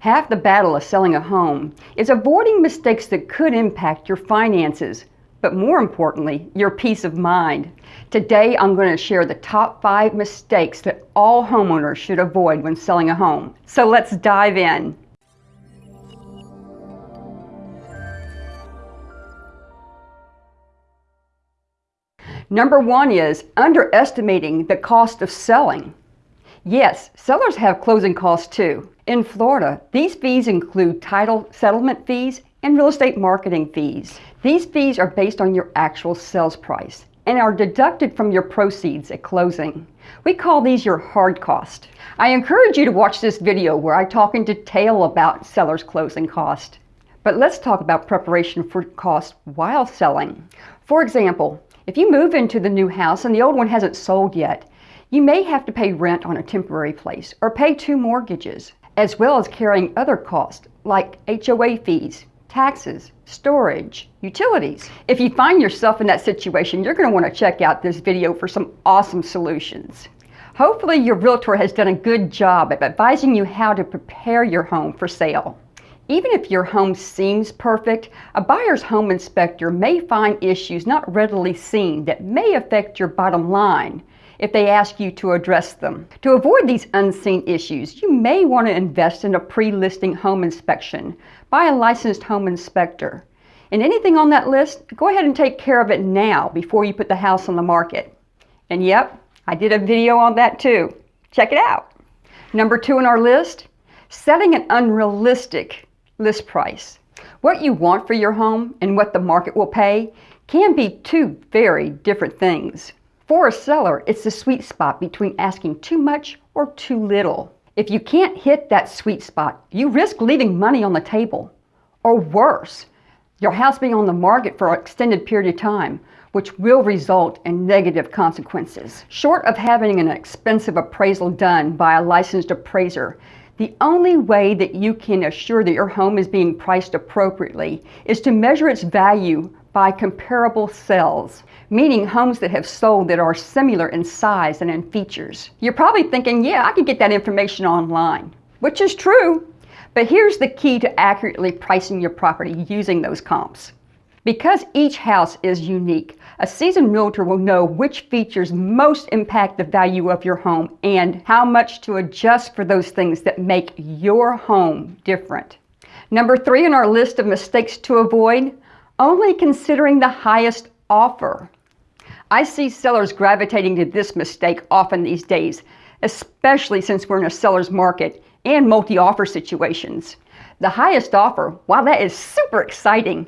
Half the battle of selling a home is avoiding mistakes that could impact your finances, but more importantly, your peace of mind. Today, I'm going to share the top five mistakes that all homeowners should avoid when selling a home. So let's dive in. Number one is underestimating the cost of selling. Yes, sellers have closing costs too. In Florida, these fees include title settlement fees and real estate marketing fees. These fees are based on your actual sales price and are deducted from your proceeds at closing. We call these your hard cost. I encourage you to watch this video where I talk in detail about seller's closing cost. But let's talk about preparation for cost while selling. For example, if you move into the new house and the old one hasn't sold yet, you may have to pay rent on a temporary place or pay two mortgages, as well as carrying other costs like HOA fees, taxes, storage, utilities. If you find yourself in that situation, you're going to want to check out this video for some awesome solutions. Hopefully your realtor has done a good job at advising you how to prepare your home for sale. Even if your home seems perfect, a buyer's home inspector may find issues not readily seen that may affect your bottom line if they ask you to address them. To avoid these unseen issues, you may want to invest in a pre-listing home inspection by a licensed home inspector. And anything on that list, go ahead and take care of it now before you put the house on the market. And yep, I did a video on that too. Check it out. Number two on our list, setting an unrealistic list price. What you want for your home and what the market will pay can be two very different things. For a seller, it's the sweet spot between asking too much or too little. If you can't hit that sweet spot, you risk leaving money on the table. Or worse, your house being on the market for an extended period of time, which will result in negative consequences. Short of having an expensive appraisal done by a licensed appraiser, the only way that you can assure that your home is being priced appropriately is to measure its value by comparable sales, meaning homes that have sold that are similar in size and in features. You're probably thinking, yeah, I can get that information online, which is true. But here's the key to accurately pricing your property using those comps. Because each house is unique, a seasoned realtor will know which features most impact the value of your home and how much to adjust for those things that make your home different. Number three on our list of mistakes to avoid, only considering the highest offer. I see sellers gravitating to this mistake often these days, especially since we're in a seller's market and multi-offer situations. The highest offer, while that is super exciting,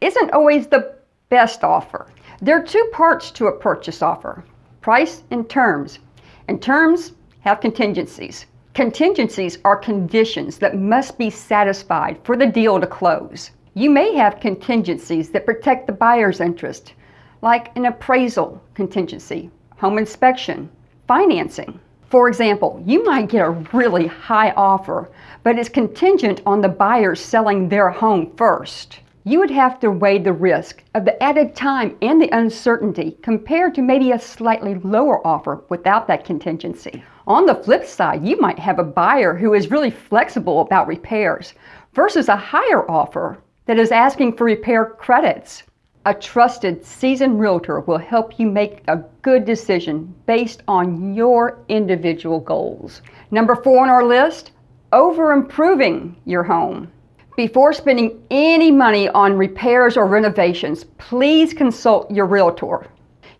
isn't always the best offer. There are two parts to a purchase offer, price and terms. And terms have contingencies. Contingencies are conditions that must be satisfied for the deal to close. You may have contingencies that protect the buyer's interest, like an appraisal contingency, home inspection, financing. For example, you might get a really high offer, but it's contingent on the buyer selling their home first you would have to weigh the risk of the added time and the uncertainty compared to maybe a slightly lower offer without that contingency. On the flip side, you might have a buyer who is really flexible about repairs versus a higher offer that is asking for repair credits. A trusted seasoned realtor will help you make a good decision based on your individual goals. Number four on our list, over improving your home. Before spending any money on repairs or renovations, please consult your realtor.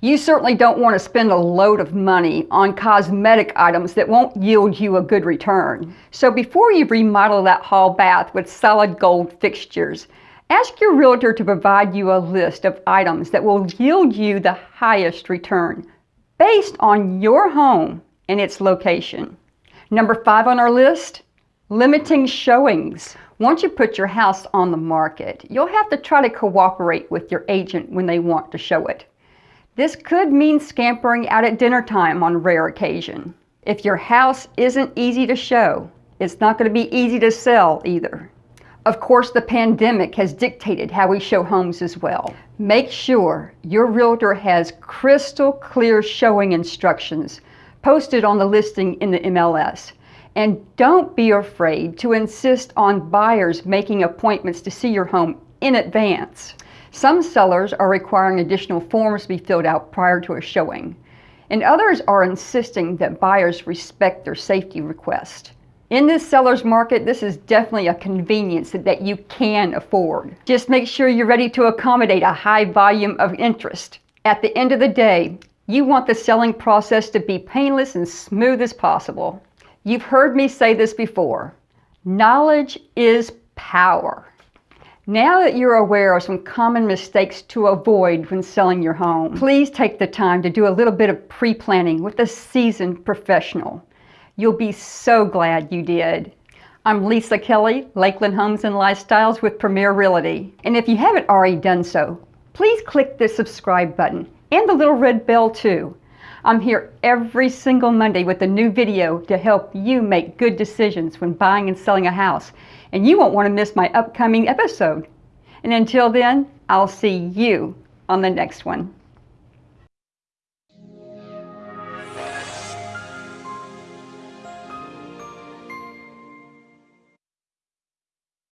You certainly don't want to spend a load of money on cosmetic items that won't yield you a good return. So before you remodel that hall bath with solid gold fixtures, ask your realtor to provide you a list of items that will yield you the highest return based on your home and its location. Number five on our list, limiting showings. Once you put your house on the market, you'll have to try to cooperate with your agent when they want to show it. This could mean scampering out at dinner time on rare occasion. If your house isn't easy to show, it's not going to be easy to sell either. Of course, the pandemic has dictated how we show homes as well. Make sure your realtor has crystal clear showing instructions posted on the listing in the MLS And don't be afraid to insist on buyers making appointments to see your home in advance. Some sellers are requiring additional forms to be filled out prior to a showing, and others are insisting that buyers respect their safety request. In this seller's market, this is definitely a convenience that you can afford. Just make sure you're ready to accommodate a high volume of interest. At the end of the day, you want the selling process to be painless and smooth as possible. You've heard me say this before. Knowledge is power. Now that you're aware of some common mistakes to avoid when selling your home, please take the time to do a little bit of pre-planning with a seasoned professional. You'll be so glad you did. I'm Lisa Kelly, Lakeland Homes and Lifestyles with Premier Realty. And if you haven't already done so, please click the subscribe button and the little red bell too. I'm here every single Monday with a new video to help you make good decisions when buying and selling a house. And you won't want to miss my upcoming episode. And until then, I'll see you on the next one.